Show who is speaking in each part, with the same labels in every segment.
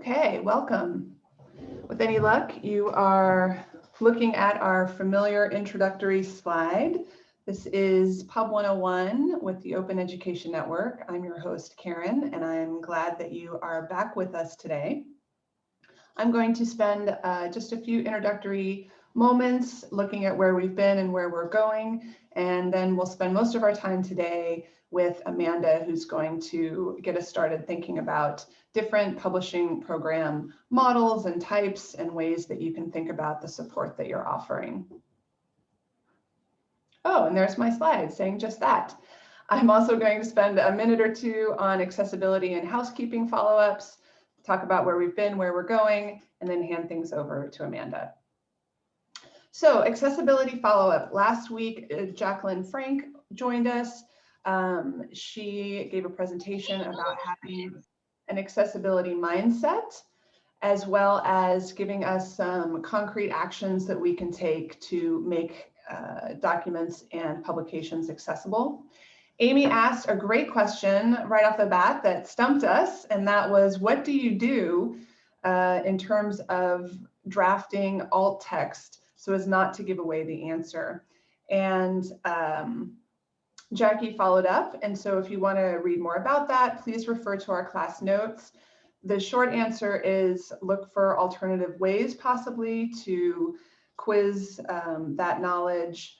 Speaker 1: Okay, welcome. With any luck, you are looking at our familiar introductory slide. This is Pub 101 with the Open Education Network. I'm your host, Karen, and I'm glad that you are back with us today. I'm going to spend uh, just a few introductory moments looking at where we've been and where we're going, and then we'll spend most of our time today with Amanda, who's going to get us started thinking about different publishing program models and types and ways that you can think about the support that you're offering. Oh, and there's my slide saying just that. I'm also going to spend a minute or two on accessibility and housekeeping follow-ups, talk about where we've been, where we're going, and then hand things over to Amanda. So accessibility follow-up. Last week, uh, Jacqueline Frank joined us. Um, she gave a presentation about having an accessibility mindset, as well as giving us some concrete actions that we can take to make uh, documents and publications accessible. Amy asked a great question right off the bat that stumped us, and that was, what do you do uh, in terms of drafting alt text so as not to give away the answer? And um, Jackie followed up. And so if you want to read more about that, please refer to our class notes. The short answer is look for alternative ways possibly to quiz um, that knowledge.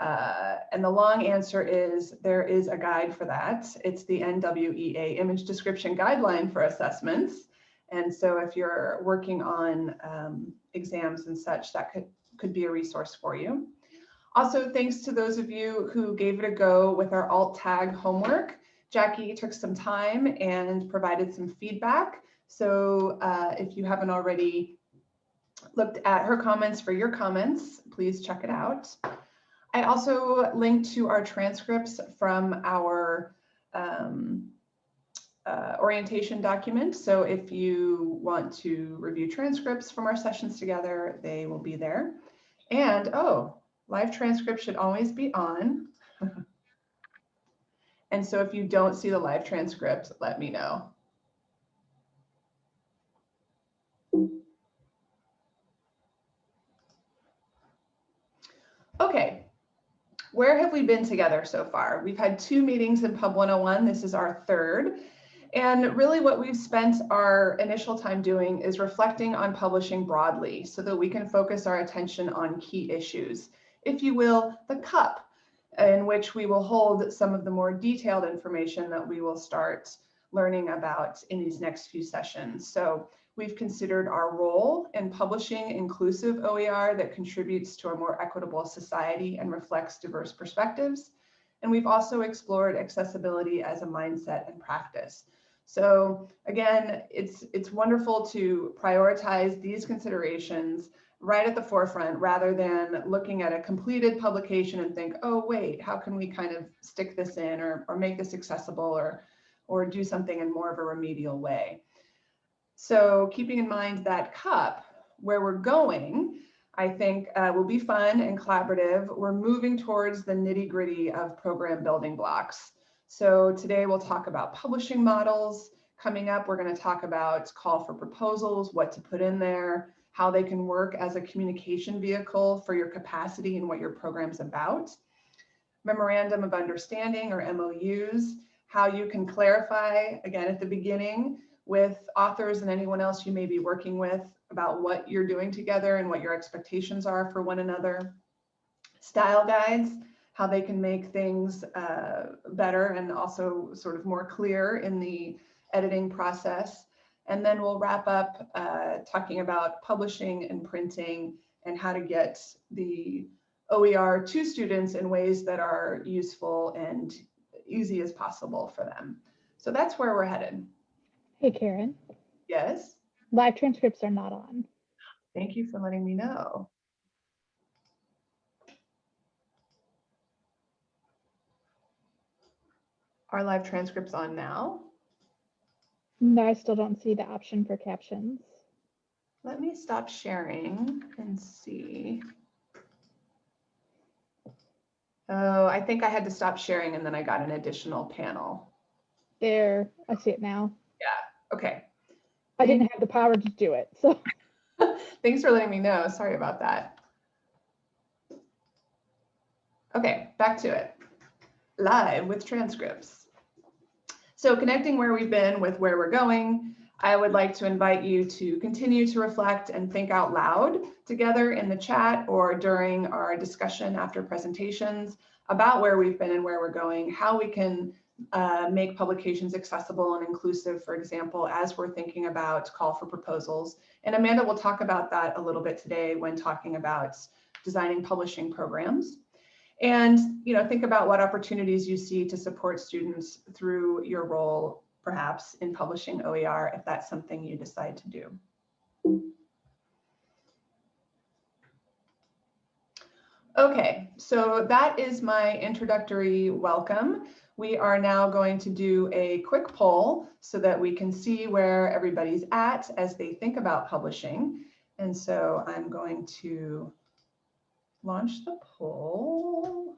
Speaker 1: Uh, and the long answer is there is a guide for that. It's the NWEA image description guideline for assessments. And so if you're working on um, exams and such, that could, could be a resource for you. Also, thanks to those of you who gave it a go with our alt tag homework. Jackie took some time and provided some feedback. So uh, if you haven't already looked at her comments for your comments, please check it out. I also linked to our transcripts from our um, uh, orientation document. So if you want to review transcripts from our sessions together, they will be there. And oh, Live transcript should always be on. and so if you don't see the live transcript, let me know. Okay, where have we been together so far? We've had two meetings in Pub 101. This is our third. And really what we've spent our initial time doing is reflecting on publishing broadly so that we can focus our attention on key issues if you will, the cup in which we will hold some of the more detailed information that we will start learning about in these next few sessions. So we've considered our role in publishing inclusive OER that contributes to a more equitable society and reflects diverse perspectives. And we've also explored accessibility as a mindset and practice. So again, it's, it's wonderful to prioritize these considerations right at the forefront rather than looking at a completed publication and think, oh, wait, how can we kind of stick this in or, or make this accessible or, or do something in more of a remedial way. So keeping in mind that cup, where we're going, I think uh, will be fun and collaborative. We're moving towards the nitty gritty of program building blocks. So today we'll talk about publishing models. Coming up, we're gonna talk about call for proposals, what to put in there, how they can work as a communication vehicle for your capacity and what your program's about. Memorandum of Understanding or MOUs, how you can clarify, again, at the beginning with authors and anyone else you may be working with about what you're doing together and what your expectations are for one another. Style guides, how they can make things uh, better and also sort of more clear in the editing process. And then we'll wrap up uh, talking about publishing and printing and how to get the OER to students in ways that are useful and easy as possible for them. So that's where we're headed.
Speaker 2: Hey, Karen.
Speaker 1: Yes?
Speaker 2: Live transcripts are not on.
Speaker 1: Thank you for letting me know. Are live transcripts on now?
Speaker 2: No, I still don't see the option for captions.
Speaker 1: Let me stop sharing and see. Oh, I think I had to stop sharing and then I got an additional panel.
Speaker 2: There, I see it now.
Speaker 1: Yeah, okay.
Speaker 2: I didn't have the power to do it, so.
Speaker 1: Thanks for letting me know. Sorry about that. Okay, back to it. Live with transcripts. So connecting where we've been with where we're going, I would like to invite you to continue to reflect and think out loud together in the chat or during our discussion after presentations about where we've been and where we're going, how we can uh, make publications accessible and inclusive, for example, as we're thinking about call for proposals. And Amanda will talk about that a little bit today when talking about designing publishing programs. And you know, think about what opportunities you see to support students through your role, perhaps in publishing OER, if that's something you decide to do. Okay, so that is my introductory welcome. We are now going to do a quick poll so that we can see where everybody's at as they think about publishing. And so I'm going to launch the poll.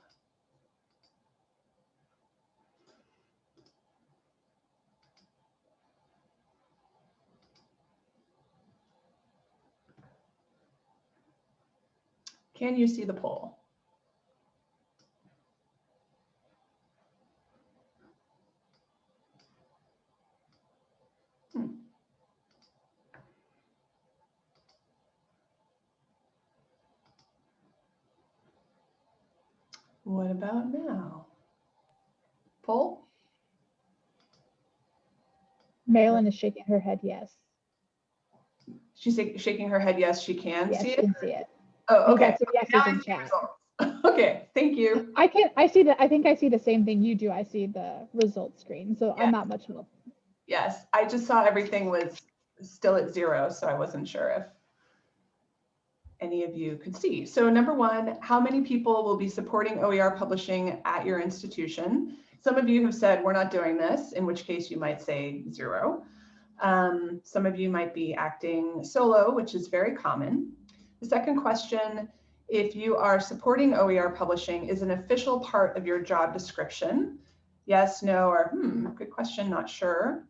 Speaker 1: Can you see the poll? What about now? Poll?
Speaker 2: Marilyn is shaking her head, yes.
Speaker 1: She's shaking her head, yes, she can
Speaker 2: Yes,
Speaker 1: see it.
Speaker 2: can see it.
Speaker 1: Oh, okay.
Speaker 2: got some yeses
Speaker 1: Now
Speaker 2: in chat.
Speaker 1: Okay, thank you.
Speaker 2: I can, I see that, I think I see the same thing you do. I see the result screen, so
Speaker 1: Yeah.
Speaker 2: I'm not much help.
Speaker 1: Yes, I just saw everything was still at zero, so I wasn't sure if any of you could see. So number one, how many people will be supporting OER publishing at your institution? Some of you have said, we're not doing this, in which case you might say zero. Um, some of you might be acting solo, which is very common. The second question, if you are supporting OER publishing, is an official part of your job description? Yes, no, or hmm, good question, not sure.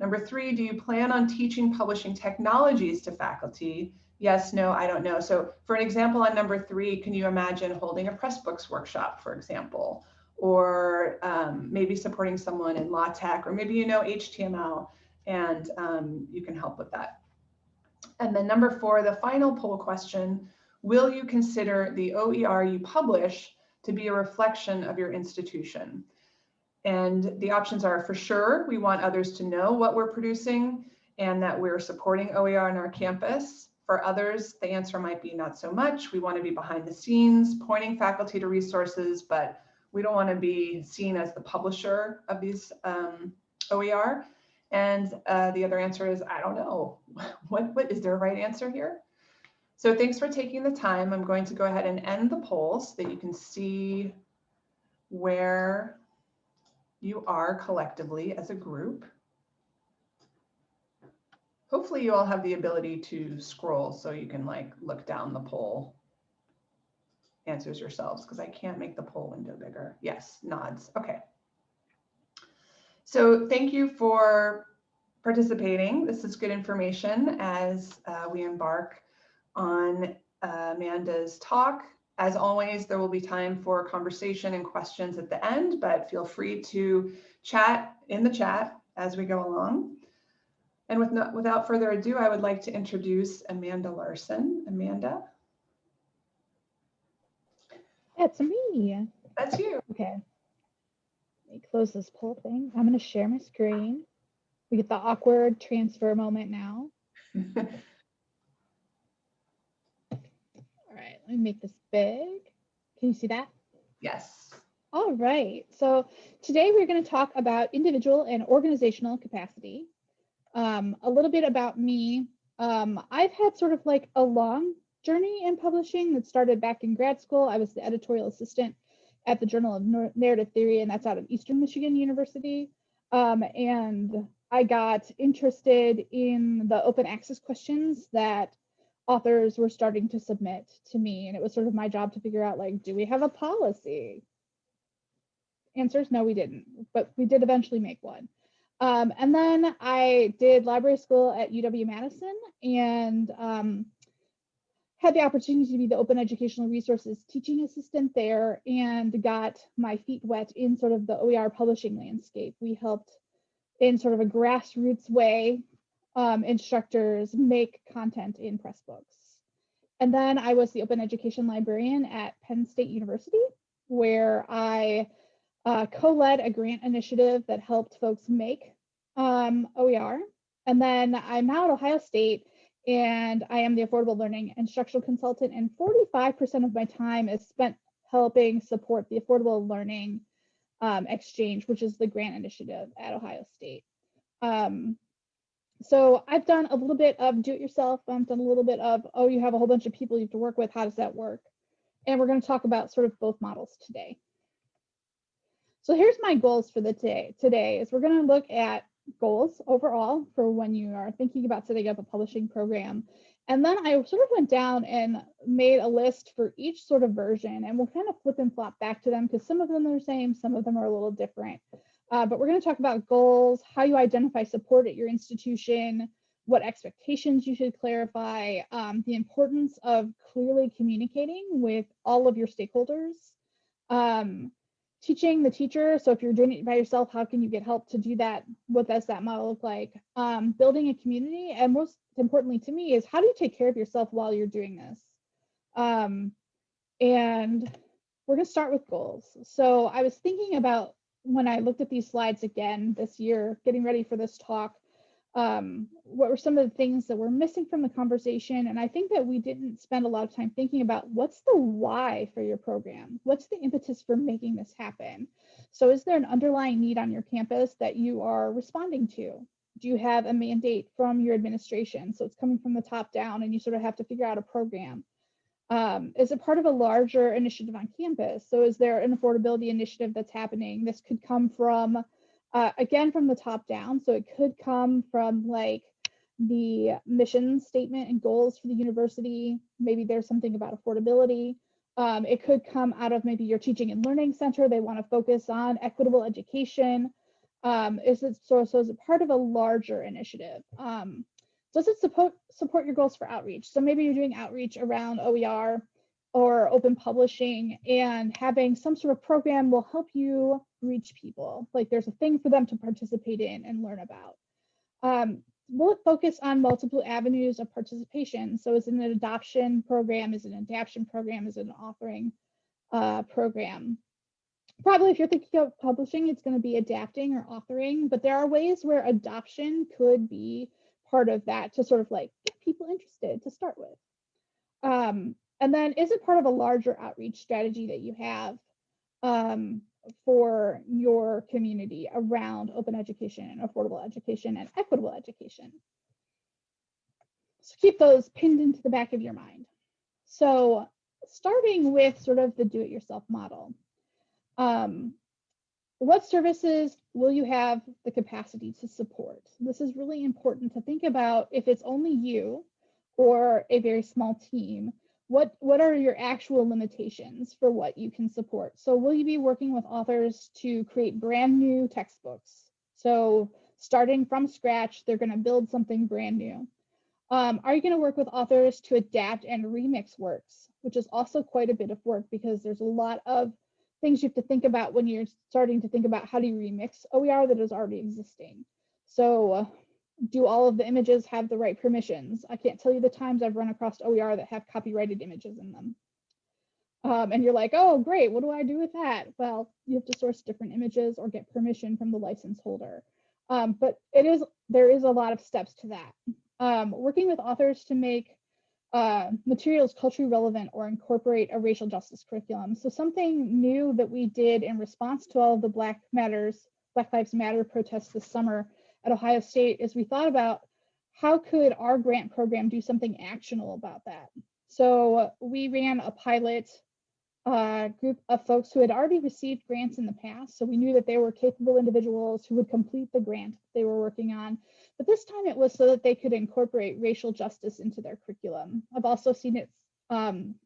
Speaker 1: Number three, do you plan on teaching publishing technologies to faculty? Yes, no, I don't know. So for an example on number three, can you imagine holding a Pressbooks workshop, for example, or um, maybe supporting someone in LaTeX, or maybe you know HTML and um, you can help with that. And then number four, the final poll question, will you consider the OER you publish to be a reflection of your institution? And the options are for sure, we want others to know what we're producing and that we're supporting OER on our campus. For others, the answer might be not so much. We want to be behind the scenes, pointing faculty to resources, but we don't want to be seen as the publisher of these um, OER. And uh, the other answer is, I don't know. What, what is there a right answer here? So thanks for taking the time. I'm going to go ahead and end the poll so that you can see where you are collectively as a group. Hopefully you all have the ability to scroll so you can like look down the poll answers yourselves because I can't make the poll window bigger. Yes, nods. Okay. So thank you for participating. This is good information as uh, we embark on uh, Amanda's talk. As always, there will be time for conversation and questions at the end, but feel free to chat in the chat as we go along. And with no, without further ado, I would like to introduce Amanda Larson. Amanda,
Speaker 2: That's me.
Speaker 1: that's you.
Speaker 2: Okay. Let me close this poll thing. I'm gonna share my screen. We get the awkward transfer moment now. All right, let me make this big. Can you see that?
Speaker 1: yes.
Speaker 2: All right. So today we're going to talk about individual and organizational capacity. Um, a little bit about me. Um, I've had sort of like a long journey in publishing that started back in grad school. I was the editorial assistant at the Journal of Narrative Theory, and that's out of Eastern Michigan University. Um, and I got interested in the open access questions that authors were starting to submit to me. And it was sort of my job to figure out like, do we have a policy? Answers, no, we didn't, but we did eventually make one. Um, and then I did library school at UW Madison and um, had the opportunity to be the open educational resources teaching assistant there and got my feet wet in sort of the OER publishing landscape. We helped in sort of a grassroots way um, instructors make content in Pressbooks. And then I was the open education librarian at Penn State University, where I uh, co-led a grant initiative that helped folks make um, OER. And then I'm now at Ohio State and I am the affordable learning instructional consultant and 45% of my time is spent helping support the affordable learning um, exchange, which is the grant initiative at Ohio State. Um, so I've done a little bit of do it yourself. I've done a little bit of, oh, you have a whole bunch of people you have to work with. How does that work? And we're going to talk about sort of both models today. So here's my goals for the day today is we're going to look at goals overall for when you are thinking about setting up a publishing program. And then I sort of went down and made a list for each sort of version and we'll kind of flip and flop back to them because some of them are the same, some of them are a little different. Uh, but we're going to talk about goals, how you identify support at your institution, what expectations you should clarify, um, the importance of clearly communicating with all of your stakeholders, um, teaching the teacher. So if you're doing it by yourself, how can you get help to do that? What does that model look like? Um, building a community, and most importantly to me is how do you take care of yourself while you're doing this? Um, and we're gonna start with goals. So I was thinking about when I looked at these slides again this year, getting ready for this talk, um, what were some of the things that were missing from the conversation? And I think that we didn't spend a lot of time thinking about what's the why for your program? What's the impetus for making this happen? So is there an underlying need on your campus that you are responding to? Do you have a mandate from your administration? So it's coming from the top down and you sort of have to figure out a program. Um, is it part of a larger initiative on campus? So is there an affordability initiative that's happening? This could come from uh, again from the top down. So it could come from like the mission statement and goals for the university. Maybe there's something about affordability. Um, it could come out of maybe your teaching and learning center. They want to focus on equitable education. Um, is it so, so is it part of a larger initiative? Um, does it support support your goals for outreach? So maybe you're doing outreach around OER or open publishing and having some sort of program will help you reach people. Like there's a thing for them to participate in and learn about. Um, will it focus on multiple avenues of participation? So is it an adoption program? Is it an adaption program? Is it an authoring uh, program? Probably if you're thinking of publishing, it's going to be adapting or authoring, but there are ways where adoption could be part of that to sort of like get people interested to start with. Um, and then is it part of a larger outreach strategy that you have um, for your community around open education and affordable education and equitable education? So keep those pinned into the back of your mind. So starting with sort of the do-it-yourself model. Um, what services will you have the capacity to support? This is really important to think about if it's only you or a very small team what what are your actual limitations for what you can support? So will you be working with authors to create brand new textbooks? So starting from scratch they're going to build something brand new. Um, are you going to work with authors to adapt and remix works which is also quite a bit of work because there's a lot of things you have to think about when you're starting to think about how do you remix oer that is already existing. So uh, do all of the images have the right permissions? I can't tell you the times I've run across OER that have copyrighted images in them. Um, and you're like, oh, great, what do I do with that? Well, you have to source different images or get permission from the license holder. Um, but it is there is a lot of steps to that. Um, working with authors to make uh, materials culturally relevant or incorporate a racial justice curriculum. So something new that we did in response to all of the Black Matters, Black Lives Matter protests this summer at Ohio State is we thought about how could our grant program do something actionable about that. So we ran a pilot uh, group of folks who had already received grants in the past. So we knew that they were capable individuals who would complete the grant they were working on. But this time it was so that they could incorporate racial justice into their curriculum. I've also seen it um,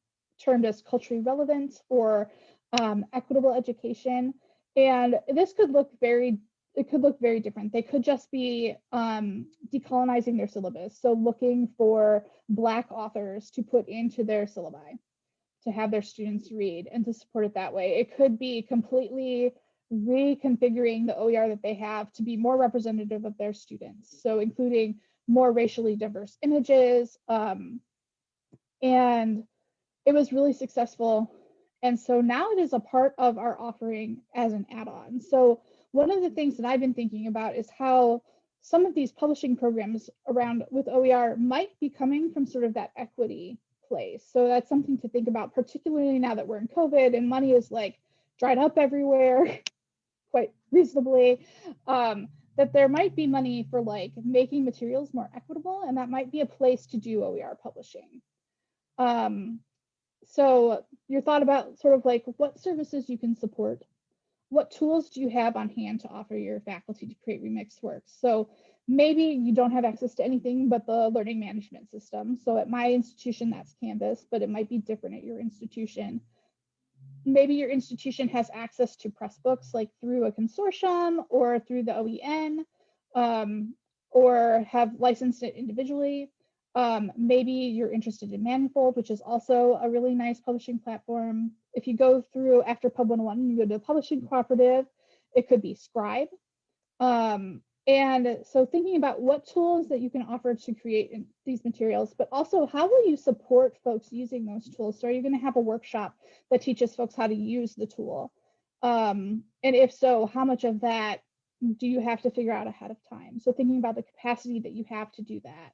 Speaker 2: termed as culturally relevant or um, equitable education. And this could look very it could look very different. They could just be um, decolonizing their syllabus. So looking for Black authors to put into their syllabi to have their students read and to support it that way. It could be completely reconfiguring the OER that they have to be more representative of their students. So including more racially diverse images. Um, and it was really successful. And so now it is a part of our offering as an add-on. So one of the things that I've been thinking about is how some of these publishing programs around with OER might be coming from sort of that equity place. So that's something to think about, particularly now that we're in COVID and money is like dried up everywhere quite reasonably. Um, that there might be money for like making materials more equitable, and that might be a place to do OER publishing. Um, so your thought about sort of like what services you can support, what tools do you have on hand to offer your faculty to create remixed works? So maybe you don't have access to anything but the learning management system. So at my institution, that's Canvas, but it might be different at your institution maybe your institution has access to Pressbooks like through a consortium or through the OEN um, or have licensed it individually. Um, maybe you're interested in Manifold, which is also a really nice publishing platform. If you go through after Pub 101, you go to publishing cooperative, it could be Scribe. Um, and so thinking about what tools that you can offer to create these materials, but also how will you support folks using those tools? So are you going to have a workshop that teaches folks how to use the tool? Um, and if so, how much of that do you have to figure out ahead of time? So thinking about the capacity that you have to do that.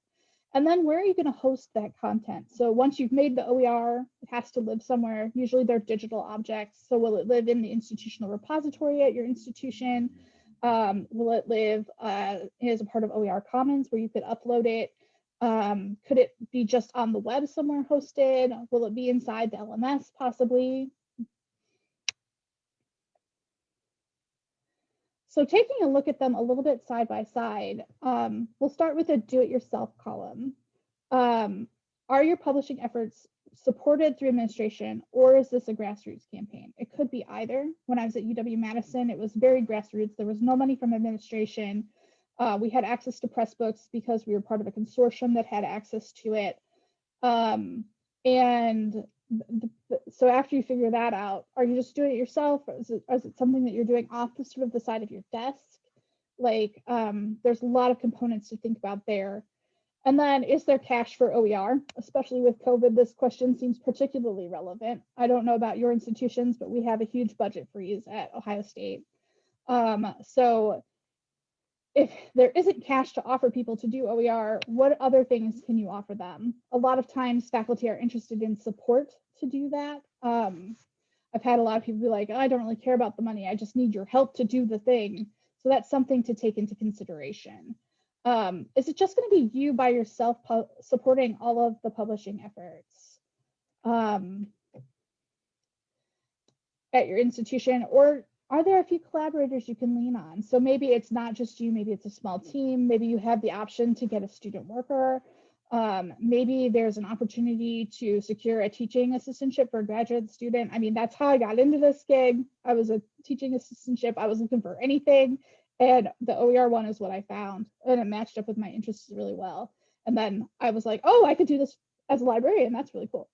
Speaker 2: And then where are you going to host that content? So once you've made the OER, it has to live somewhere. Usually they're digital objects. So will it live in the institutional repository at your institution? Um, will it live uh, as a part of OER Commons where you could upload it? Um, could it be just on the web somewhere hosted? Will it be inside the LMS possibly? So taking a look at them a little bit side by side, um, we'll start with a do-it-yourself column. Um, are your publishing efforts supported through administration or is this a grassroots campaign? It could be either. When I was at UW-Madison, it was very grassroots. There was no money from administration. Uh, we had access to Pressbooks because we were part of a consortium that had access to it. Um, and so after you figure that out, are you just doing it yourself? Or is it, or is it something that you're doing off the sort of the side of your desk? Like um, there's a lot of components to think about there. And then is there cash for OER? Especially with COVID, this question seems particularly relevant. I don't know about your institutions, but we have a huge budget freeze at Ohio State. Um, so if there isn't cash to offer people to do OER, what other things can you offer them? A lot of times faculty are interested in support to do that. Um, I've had a lot of people be like, oh, I don't really care about the money. I just need your help to do the thing. So that's something to take into consideration. Um, is it just going to be you by yourself supporting all of the publishing efforts um, at your institution, or are there a few collaborators you can lean on? So maybe it's not just you, maybe it's a small team, maybe you have the option to get a student worker. Um, maybe there's an opportunity to secure a teaching assistantship for a graduate student. I mean, that's how I got into this gig. I was a teaching assistantship. I was looking for anything and the OER one is what I found, and it matched up with my interests really well. And then I was like, oh, I could do this as a librarian. That's really cool.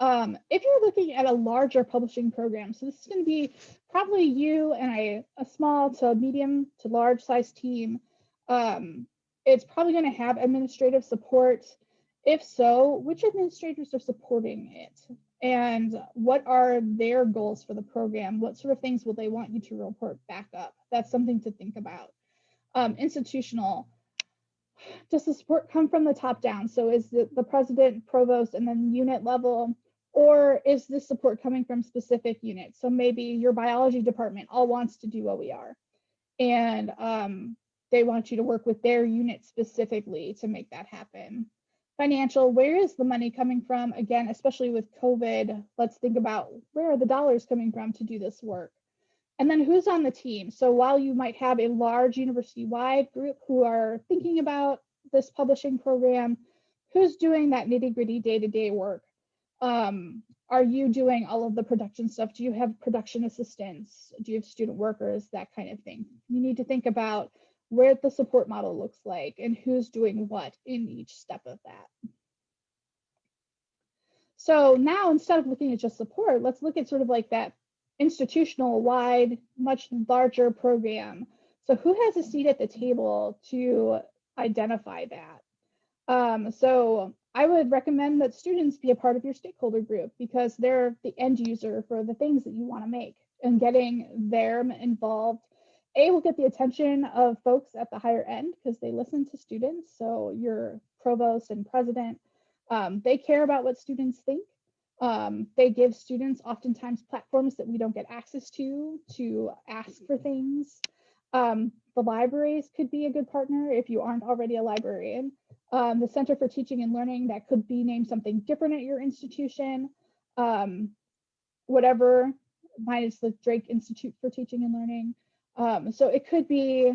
Speaker 2: Um, if you're looking at a larger publishing program, so this is going to be probably you and a, a small to medium to large size team. Um, it's probably going to have administrative support. If so, which administrators are supporting it? and what are their goals for the program? What sort of things will they want you to report back up? That's something to think about. Um, institutional, does the support come from the top down? So is it the president, provost, and then unit level? Or is this support coming from specific units? So maybe your biology department all wants to do OER and um, they want you to work with their unit specifically to make that happen financial, where is the money coming from? Again, especially with COVID, let's think about where are the dollars coming from to do this work? And then who's on the team? So while you might have a large university-wide group who are thinking about this publishing program, who's doing that nitty-gritty day-to-day work? Um, are you doing all of the production stuff? Do you have production assistants? Do you have student workers? That kind of thing. You need to think about where the support model looks like and who's doing what in each step of that. So now instead of looking at just support, let's look at sort of like that institutional wide, much larger program. So who has a seat at the table to identify that? Um, so I would recommend that students be a part of your stakeholder group because they're the end user for the things that you want to make and getting them involved. A will get the attention of folks at the higher end because they listen to students. So your provost and president, um, they care about what students think. Um, they give students oftentimes platforms that we don't get access to to ask for things. Um, the libraries could be a good partner if you aren't already a librarian. Um, the Center for Teaching and Learning, that could be named something different at your institution. Um, whatever, mine is the Drake Institute for Teaching and Learning. Um, so it could be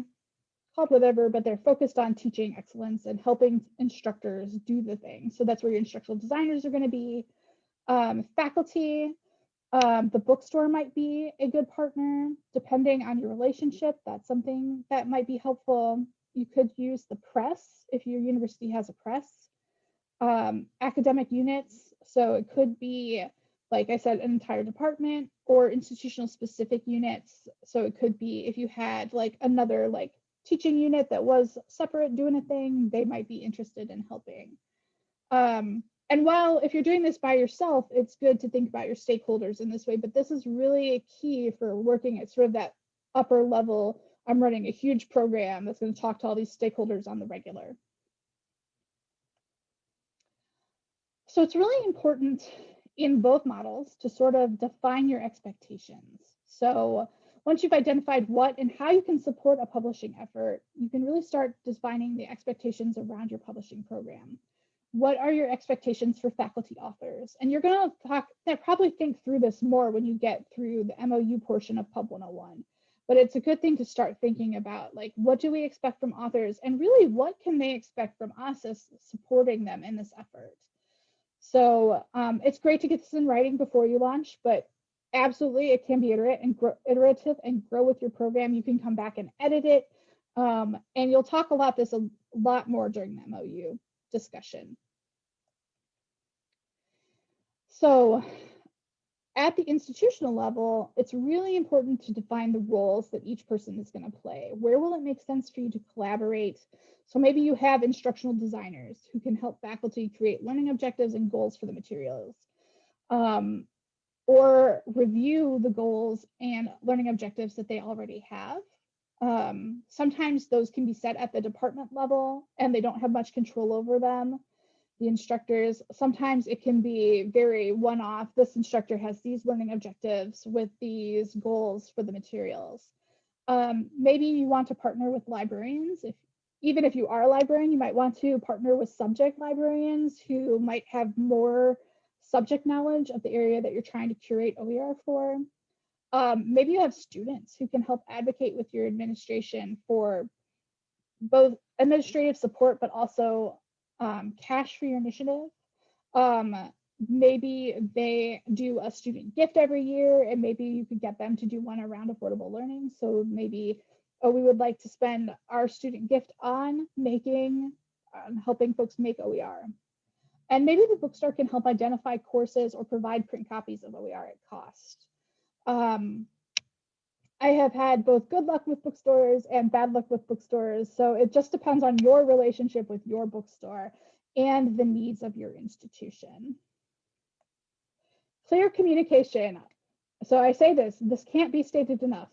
Speaker 2: called whatever, but they're focused on teaching excellence and helping instructors do the thing. So that's where your instructional designers are going to be. Um, faculty, um, the bookstore might be a good partner, depending on your relationship. That's something that might be helpful. You could use the press if your university has a press. Um, academic units, so it could be, like I said, an entire department or institutional specific units. So it could be if you had like another like teaching unit that was separate doing a thing, they might be interested in helping. Um, and while if you're doing this by yourself, it's good to think about your stakeholders in this way, but this is really a key for working at sort of that upper level. I'm running a huge program that's going to talk to all these stakeholders on the regular. So it's really important in both models to sort of define your expectations. So once you've identified what and how you can support a publishing effort, you can really start defining the expectations around your publishing program what are your expectations for faculty authors? And you're going to talk, probably think through this more when you get through the MOU portion of Pub 101. But it's a good thing to start thinking about like, what do we expect from authors? And really, what can they expect from us as supporting them in this effort? So um, it's great to get this in writing before you launch, but absolutely it can be iterate and iterative and grow with your program. You can come back and edit it. Um, and you'll talk a lot this a lot more during the MOU discussion. So at the institutional level, it's really important to define the roles that each person is going to play. Where will it make sense for you to collaborate? So maybe you have instructional designers who can help faculty create learning objectives and goals for the materials. Um, or review the goals and learning objectives that they already have. Um, sometimes those can be set at the department level and they don't have much control over them the instructors. Sometimes it can be very one-off. This instructor has these learning objectives with these goals for the materials. Um, maybe you want to partner with librarians. If even if you are a librarian, you might want to partner with subject librarians who might have more subject knowledge of the area that you're trying to curate OER for. Um, maybe you have students who can help advocate with your administration for both administrative support, but also um, cash for your initiative. Um, maybe they do a student gift every year and maybe you could get them to do one around affordable learning. So maybe, oh, we would like to spend our student gift on making, um, helping folks make OER. And maybe the bookstore can help identify courses or provide print copies of OER at cost. Um, I have had both good luck with bookstores and bad luck with bookstores. So it just depends on your relationship with your bookstore and the needs of your institution. Clear communication. So I say this, this can't be stated enough.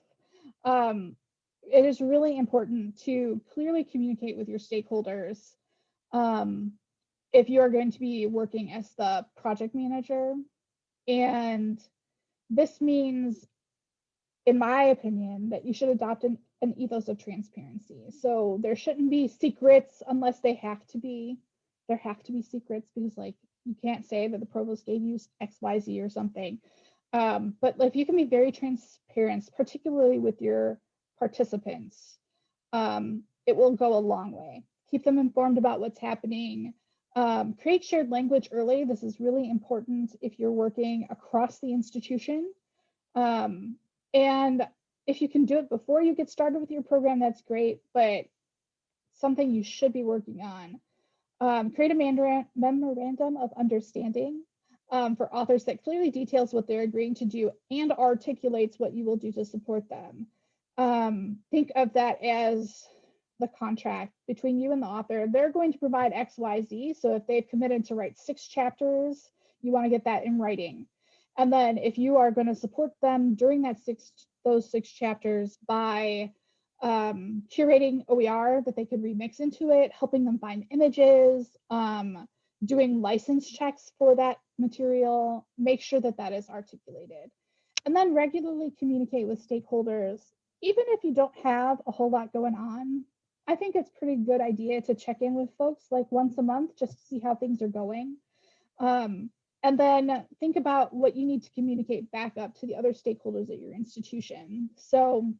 Speaker 2: Um, it is really important to clearly communicate with your stakeholders um, if you are going to be working as the project manager. And this means in my opinion, that you should adopt an, an ethos of transparency. So there shouldn't be secrets unless they have to be. There have to be secrets because like you can't say that the provost gave you XYZ or something. Um, but if you can be very transparent, particularly with your participants, um, it will go a long way. Keep them informed about what's happening. Um, create shared language early. This is really important if you're working across the institution. Um, and if you can do it before you get started with your program, that's great, but something you should be working on. Um, create a memorandum of understanding um, for authors that clearly details what they're agreeing to do and articulates what you will do to support them. Um, think of that as the contract between you and the author. They're going to provide X, Y, Z. So if they've committed to write six chapters, you want to get that in writing. And then if you are going to support them during that six those six chapters by um, curating OER that they could remix into it, helping them find images, um, doing license checks for that material, make sure that that is articulated. And then regularly communicate with stakeholders. Even if you don't have a whole lot going on, I think it's pretty good idea to check in with folks like once a month just to see how things are going. Um, and then think about what you need to communicate back up to the other stakeholders at your institution. So,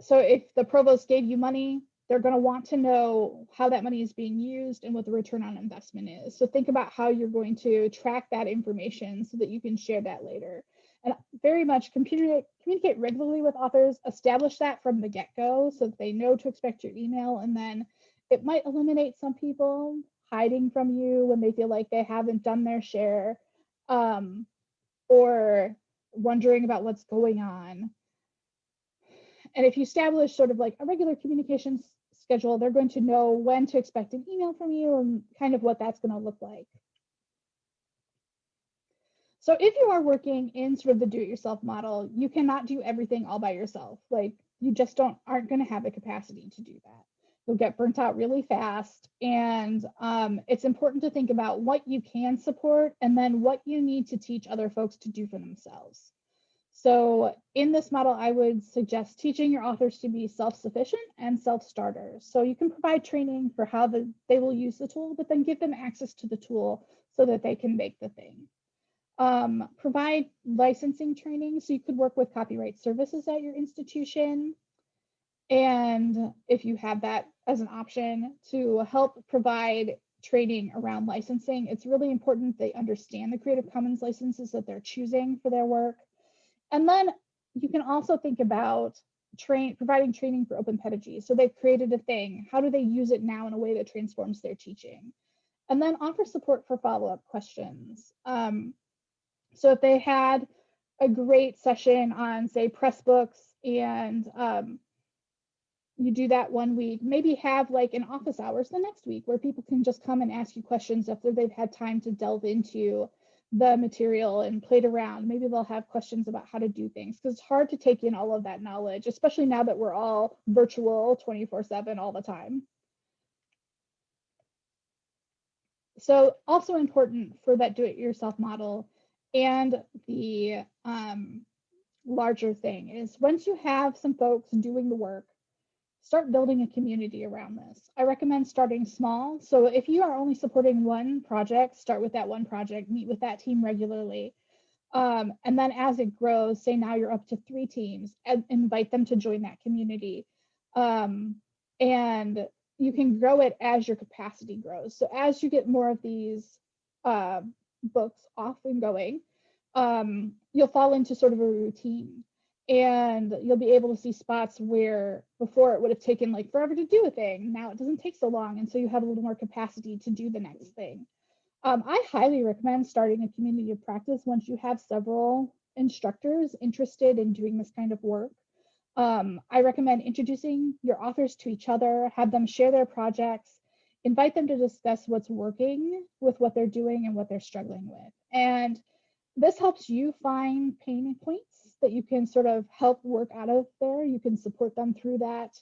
Speaker 2: so if the provost gave you money, they're going to want to know how that money is being used and what the return on investment is. So think about how you're going to track that information so that you can share that later. And very much communicate, communicate regularly with authors, establish that from the get-go so that they know to expect your email. And then it might eliminate some people hiding from you when they feel like they haven't done their share um, or wondering about what's going on. And if you establish sort of like a regular communications schedule, they're going to know when to expect an email from you and kind of what that's going to look like. So if you are working in sort of the do-it-yourself model, you cannot do everything all by yourself. Like you just don't aren't going to have the capacity to do that you'll get burnt out really fast. And um, it's important to think about what you can support and then what you need to teach other folks to do for themselves. So in this model, I would suggest teaching your authors to be self-sufficient and self-starters. So you can provide training for how the, they will use the tool, but then give them access to the tool so that they can make the thing. Um, provide licensing training. So you could work with copyright services at your institution. And if you have that as an option to help provide training around licensing, it's really important they understand the Creative Commons licenses that they're choosing for their work. And then you can also think about train providing training for open pedagogy. So they've created a thing. How do they use it now in a way that transforms their teaching? And then offer support for follow-up questions. Um, so if they had a great session on, say, Pressbooks and um, you do that one week, maybe have like an office hours the next week where people can just come and ask you questions after they've had time to delve into the material and played around. Maybe they'll have questions about how to do things because it's hard to take in all of that knowledge, especially now that we're all virtual 24 7 all the time. So also important for that do-it-yourself model and the um, larger thing is once you have some folks doing the work, start building a community around this. I recommend starting small. So if you are only supporting one project, start with that one project, meet with that team regularly. Um, and then as it grows, say now you're up to three teams, and invite them to join that community. Um, and you can grow it as your capacity grows. So as you get more of these uh, books off and going, um, you'll fall into sort of a routine and you'll be able to see spots where before it would have taken like forever to do a thing. Now it doesn't take so long and so you have a little more capacity to do the next thing. Um, i highly recommend starting a community of practice once you have several instructors interested in doing this kind of work. Um, i recommend introducing your authors to each other have them share their projects invite them to discuss what's working with what they're doing and what they're struggling with. And this helps you find pain points that you can sort of help work out of there. You can support them through that.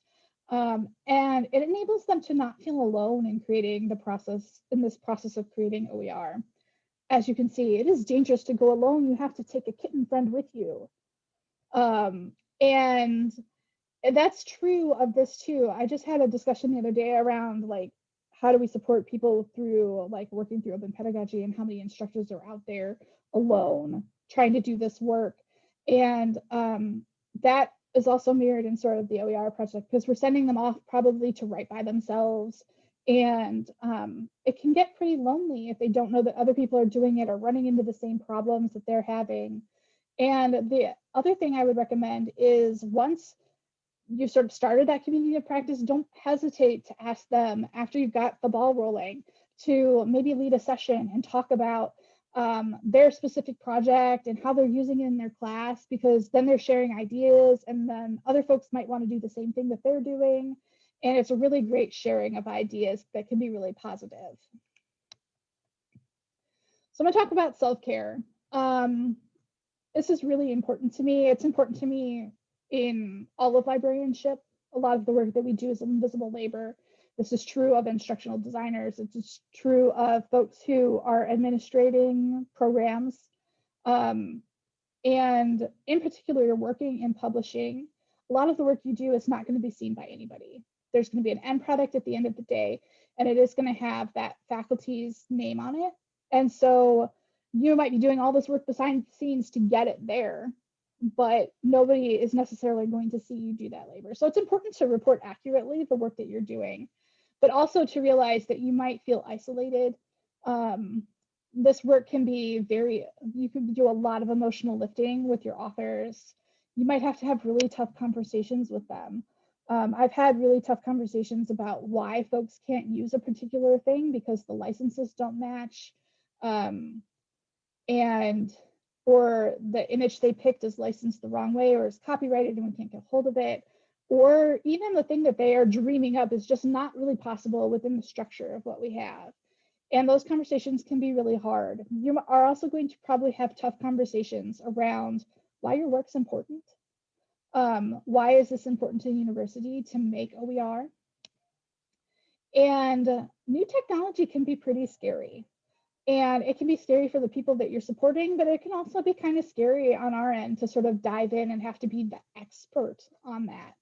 Speaker 2: Um, and it enables them to not feel alone in creating the process, in this process of creating OER. As you can see, it is dangerous to go alone. You have to take a kitten friend with you. Um, and that's true of this too. I just had a discussion the other day around like, how do we support people through like working through open pedagogy and how many instructors are out there alone trying to do this work and um, that is also mirrored in sort of the OER project because we're sending them off probably to write by themselves And um, it can get pretty lonely if they don't know that other people are doing it or running into the same problems that they're having. And the other thing I would recommend is once you've sort of started that community of practice, don't hesitate to ask them after you've got the ball rolling to maybe lead a session and talk about um, their specific project and how they're using it in their class, because then they're sharing ideas and then other folks might want to do the same thing that they're doing. And it's a really great sharing of ideas that can be really positive. So I'm gonna talk about self-care. Um, this is really important to me. It's important to me in all of librarianship. A lot of the work that we do is invisible labor. This is true of instructional designers. It's true of folks who are administrating programs. Um, and in particular, you're working in publishing. A lot of the work you do is not going to be seen by anybody. There's going to be an end product at the end of the day, and it is going to have that faculty's name on it. And so you might be doing all this work behind the scenes to get it there, but nobody is necessarily going to see you do that labor. So it's important to report accurately the work that you're doing, but also to realize that you might feel isolated. Um, this work can be very, you can do a lot of emotional lifting with your authors. You might have to have really tough conversations with them. Um, I've had really tough conversations about why folks can't use a particular thing because the licenses don't match. Um, and or the image they picked is licensed the wrong way or is copyrighted and we can't get hold of it or even the thing that they are dreaming up is just not really possible within the structure of what we have. And those conversations can be really hard. You are also going to probably have tough conversations around why your work's important. Um, why is this important to the university to make oer and new technology can be pretty scary. And it can be scary for the people that you're supporting, but it can also be kind of scary on our end to sort of dive in and have to be the expert on that.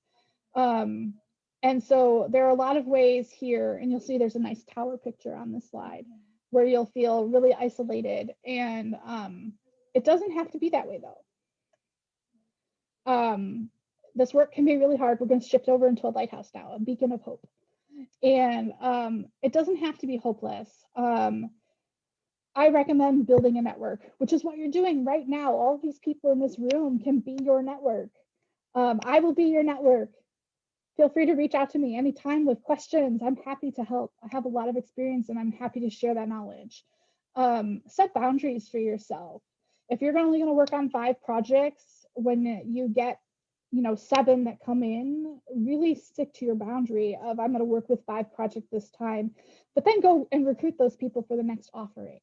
Speaker 2: Um, and so there are a lot of ways here, and you'll see there's a nice tower picture on the slide where you'll feel really isolated. And um, it doesn't have to be that way though. Um, this work can be really hard. We're going to shift over into a lighthouse now, a beacon of hope. And um, it doesn't have to be hopeless. Um, I recommend building a network, which is what you're doing right now. All these people in this room can be your network. Um, I will be your network. Feel free to reach out to me anytime with questions. I'm happy to help. I have a lot of experience and I'm happy to share that knowledge. Um, set boundaries for yourself. If you're only going to work on five projects, when you get you know seven that come in really stick to your boundary of i'm going to work with five projects this time but then go and recruit those people for the next offering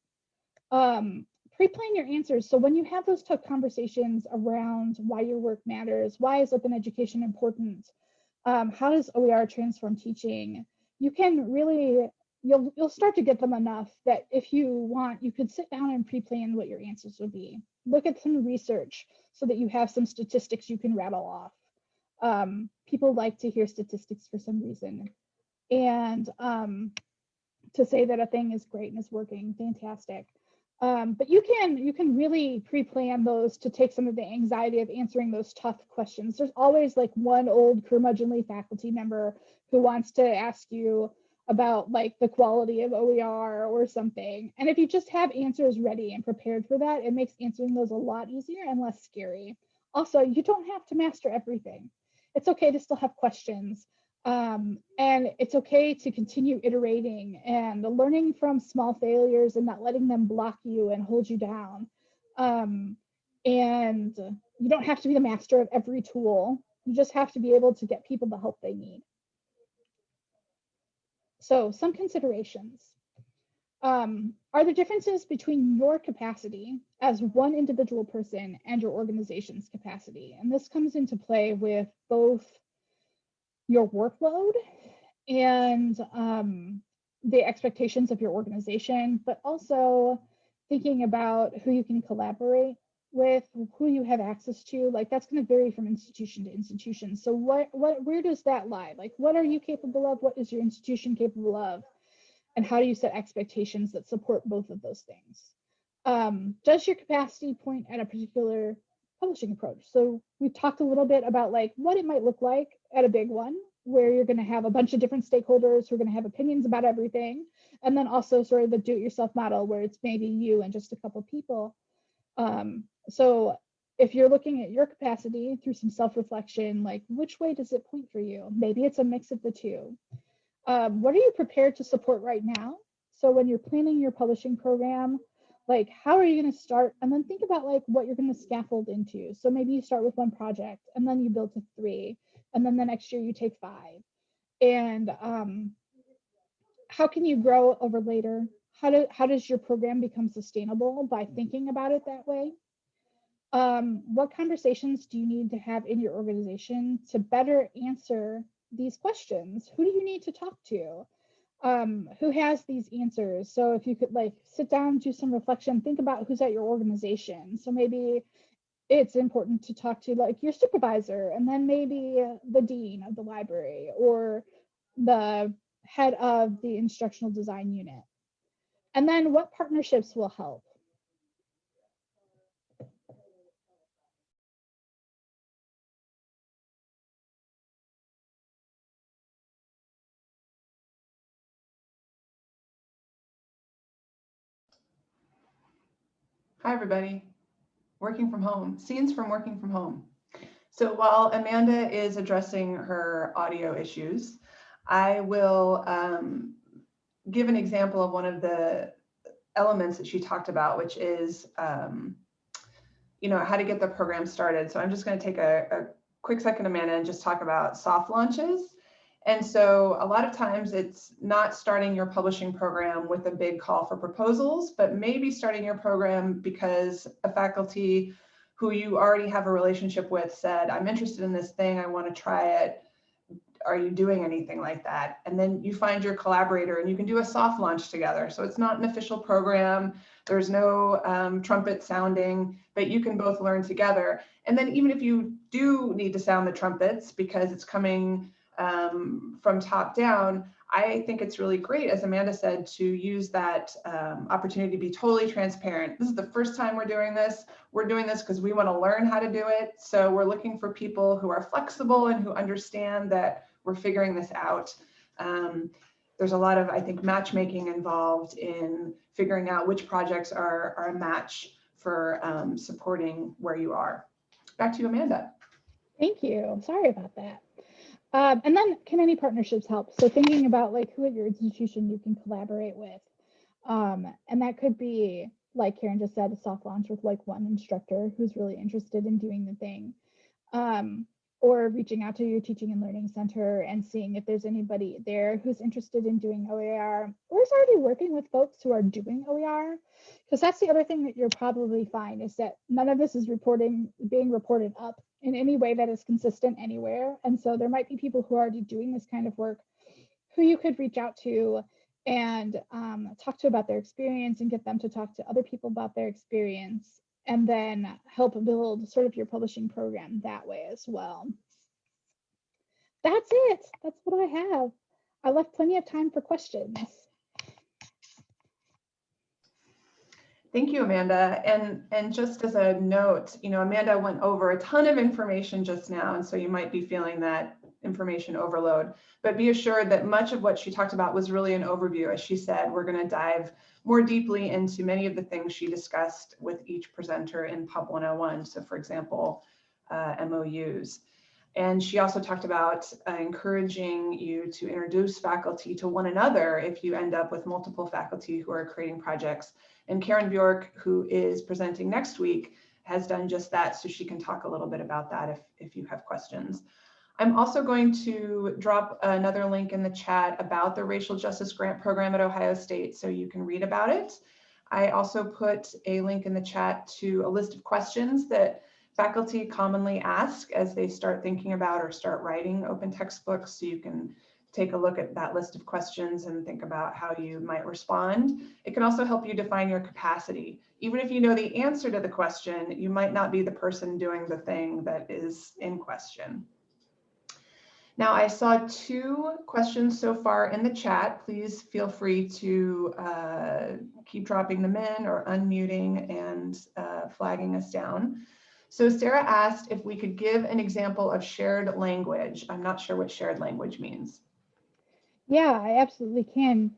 Speaker 2: um, pre-plan your answers. So when you have those tough conversations around why your work matters, why is open education important, um, how does OER transform teaching, you can really, you'll, you'll start to get them enough that if you want, you could sit down and pre-plan what your answers would be. Look at some research so that you have some statistics you can rattle off. Um, people like to hear statistics for some reason. And um, to say that a thing is great and is working, fantastic. Um, but you can you can really pre-plan those to take some of the anxiety of answering those tough questions. There's always like one old curmudgeonly faculty member who wants to ask you about like the quality of OER or something. And if you just have answers ready and prepared for that, it makes answering those a lot easier and less scary. Also, you don't have to master everything. It's okay to still have questions. Um, and it's okay to continue iterating and learning from small failures and not letting them block you and hold you down. Um, and you don't have to be the master of every tool. You just have to be able to get people the help they need. So some considerations. Um, are there differences between your capacity as one individual person and your organization's capacity? And this comes into play with both your workload and um, the expectations of your organization, but also thinking about who you can collaborate with, who you have access to. Like that's going to vary from institution to institution. So what, what, where does that lie? Like what are you capable of? What is your institution capable of? And how do you set expectations that support both of those things? Um, does your capacity point at a particular publishing approach. So we talked a little bit about like what it might look like at a big one where you're going to have a bunch of different stakeholders who are going to have opinions about everything. And then also sort of the do-it-yourself model where it's maybe you and just a couple people. Um, so if you're looking at your capacity through some self-reflection, like which way does it point for you? Maybe it's a mix of the two. Um, what are you prepared to support right now? So when you're planning your publishing program, like how are you going to start? And then think about like what you're going to scaffold into. So maybe you start with one project and then you build to three and then the next year you take five. And um, how can you grow over later? How do how does your program become sustainable by thinking about it that way? Um, what conversations do you need to have in your organization to better answer these questions? Who do you need to talk to um, who has these answers. So if you could like sit down, do some reflection, think about who's at your organization. So maybe it's important to talk to like your supervisor and then maybe the dean of the library or the head of the instructional design unit. And then what partnerships will help?
Speaker 1: Hi, everybody. Working from home, scenes from working from home. So while Amanda is addressing her audio issues, I will um, give an example of one of the elements that she talked about, which is, um, you know, how to get the program started. So I'm just going to take a, a quick second, Amanda, and just talk about soft launches. And so a lot of times it's not starting your publishing program with a big call for proposals, but maybe starting your program because a faculty who you already have a relationship with said, I'm interested in this thing, I want to try it. Are you doing anything like that? And then you find your collaborator and you can do a soft launch together. So it's not an official program. There's no um, trumpet sounding, but you can both learn together. And then even if you do need to sound the trumpets because it's coming um, from top down, I think it's really great, as Amanda said, to use that um, opportunity to be totally transparent. This is the first time we're doing this. We're doing this because we want to learn how to do it. So we're looking for people who are flexible and who understand that we're figuring this out. Um, there's a lot of, I think, matchmaking involved in figuring out which projects are, are a match for um, supporting where you are. Back to you, Amanda.
Speaker 2: Thank you. Sorry about that. Um, and then can any partnerships help? So thinking about like who at your institution you can collaborate with. Um, and that could be, like Karen just said, a soft launch with like one instructor who's really interested in doing the thing. Um, or reaching out to your teaching and learning center and seeing if there's anybody there who's interested in doing OER or is already working with folks who are doing OER. Because that's the other thing that you'll probably find is that none of this is reporting being reported up in any way that is consistent anywhere. And so there might be people who are already doing this kind of work who you could reach out to and um, talk to about their experience and get them to talk to other people about their experience and then help build sort of your publishing program that way as well. That's it. That's what I have. I left plenty of time for questions.
Speaker 1: Thank you, Amanda. And, and just as a note, you know, Amanda went over a ton of information just now, and so you might be feeling that information overload. But be assured that much of what she talked about was really an overview. As she said, we're going to dive more deeply into many of the things she discussed with each presenter in Pub 101. So, for example, uh, MOUs. And she also talked about uh, encouraging you to introduce faculty to one another if you end up with multiple faculty who are creating projects and Karen Bjork, who is presenting next week, has done just that. So she can talk a little bit about that if, if you have questions. I'm also going to drop another link in the chat about the Racial Justice Grant Program at Ohio State so you can read about it. I also put a link in the chat to a list of questions that faculty commonly ask as they start thinking about or start writing open textbooks so you can take a look at that list of questions and think about how you might respond. It can also help you define your capacity. Even if you know the answer to the question, you might not be the person doing the thing that is in question. Now, I saw two questions so far in the chat. Please feel free to uh, keep dropping them in or unmuting and uh, flagging us down. So Sarah asked if we could give an example of shared language. I'm not sure what shared language means.
Speaker 2: Yeah, I absolutely can.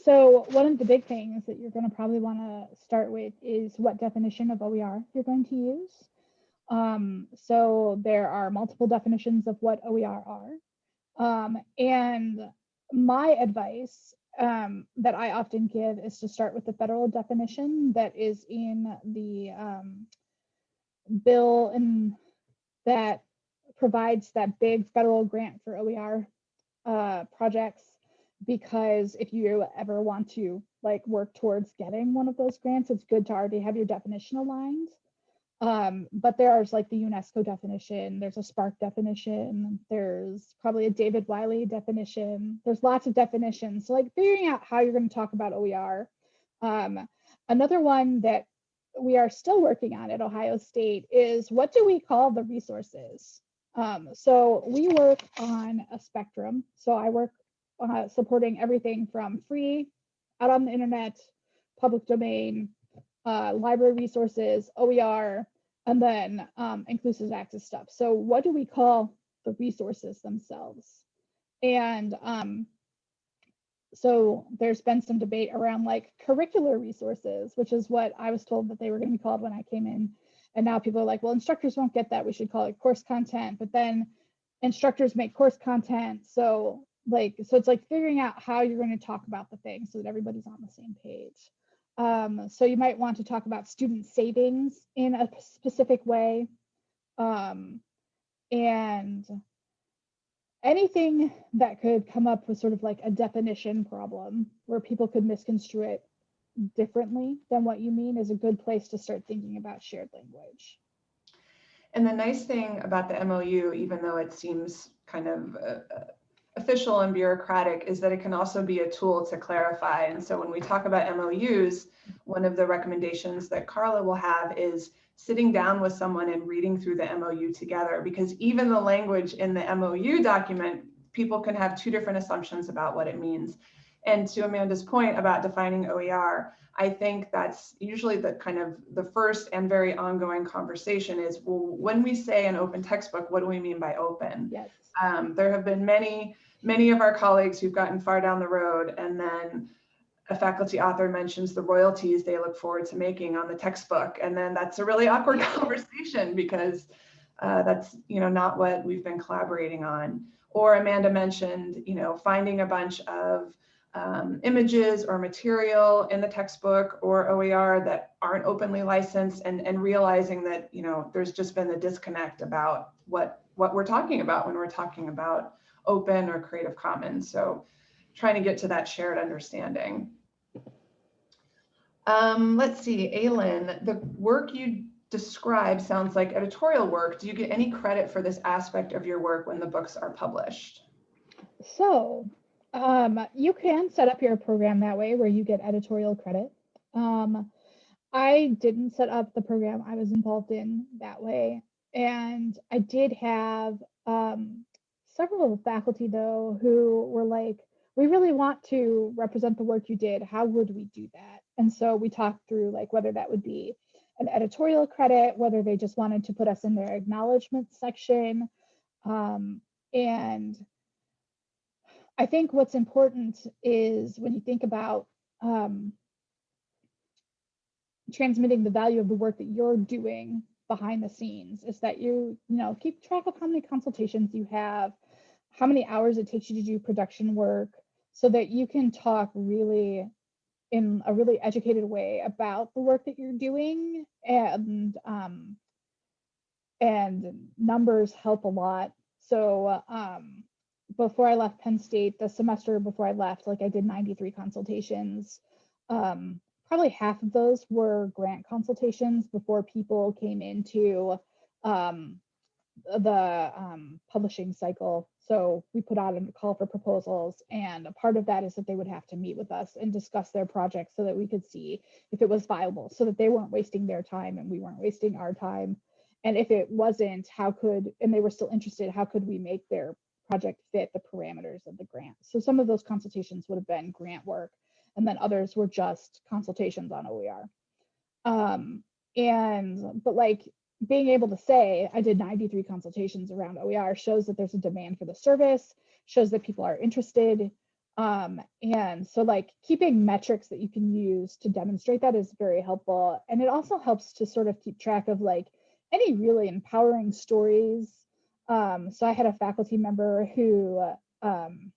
Speaker 2: So one of the big things that you're going to probably want to start with is what definition of OER you're going to use. Um, so there are multiple definitions of what OER are. Um, and my advice um, that I often give is to start with the federal definition that is in the um, bill and that provides that big federal grant for OER uh, projects. Because if you ever want to like work towards getting one of those grants, it's good to already have your definition aligned. Um, but there's like the UNESCO definition, there's a SPARC definition, there's probably a David Wiley definition. There's lots of definitions. So like figuring out how you're going to talk about OER. Um, another one that we are still working on at Ohio State is what do we call the resources? Um, so we work on a spectrum. So I work uh, supporting everything from free, out on the internet, public domain, uh, library resources, OER, and then um, inclusive access stuff. So what do we call the resources themselves? And um, so there's been some debate around like curricular resources, which is what I was told that they were going to be called when I came in. And now people are like, well, instructors won't get that. We should call it course content. But then instructors make course content. So like, so it's like figuring out how you're going to talk about the thing so that everybody's on the same page. Um, so you might want to talk about student savings in a specific way. Um, and anything that could come up with sort of like a definition problem where people could misconstrue it differently than what you mean is a good place to start thinking about shared language.
Speaker 1: And the nice thing about the MOU, even though it seems kind of uh, official and bureaucratic, is that it can also be a tool to clarify. And so when we talk about MOUs, one of the recommendations that Carla will have is sitting down with someone and reading through the MOU together because even the language in the MOU document, people can have two different assumptions about what it means. And to Amanda's point about defining OER, I think that's usually the kind of the first and very ongoing conversation is, well, when we say an open textbook, what do we mean by open?
Speaker 2: Yes.
Speaker 1: Um, there have been many, many of our colleagues who've gotten far down the road and then a faculty author mentions the royalties they look forward to making on the textbook. And then that's a really awkward conversation because uh, that's you know not what we've been collaborating on. Or Amanda mentioned, you know, finding a bunch of um, images or material in the textbook or OER that aren't openly licensed and, and realizing that, you know, there's just been a disconnect about what, what we're talking about when we're talking about open or Creative Commons. So trying to get to that shared understanding. Um, let's see, Aylin, the work you describe sounds like editorial work. Do you get any credit for this aspect of your work when the books are published?
Speaker 2: So um, you can set up your program that way where you get editorial credit. Um, I didn't set up the program I was involved in that way. And I did have um, several faculty though who were like, we really want to represent the work you did. How would we do that? And so we talked through like whether that would be an editorial credit, whether they just wanted to put us in their acknowledgement section. Um, and I think what's important is when you think about um, transmitting the value of the work that you're doing behind the scenes is that you, you know, keep track of how many consultations you have, how many hours it takes you to do production work, so that you can talk really in a really educated way about the work that you're doing and um, and numbers help a lot. So um, before i left penn state the semester before i left like i did 93 consultations. Um, probably half of those were grant consultations before people came into um, the um, publishing cycle. So we put out a call for proposals and a part of that is that they would have to meet with us and discuss their project so that we could see if it was viable so that they weren't wasting their time and we weren't wasting our time. And if it wasn't, how could, and they were still interested, how could we make their project fit the parameters of the grant? So some of those consultations would have been grant work and then others were just consultations on OER. Um, and, but like being able to say I did 93 consultations around OER shows that there's a demand for the service, shows that people are interested. Um, and so like keeping metrics that you can use to demonstrate that is very helpful. And it also helps to sort of keep track of like any really empowering stories. Um, so I had a faculty member who um,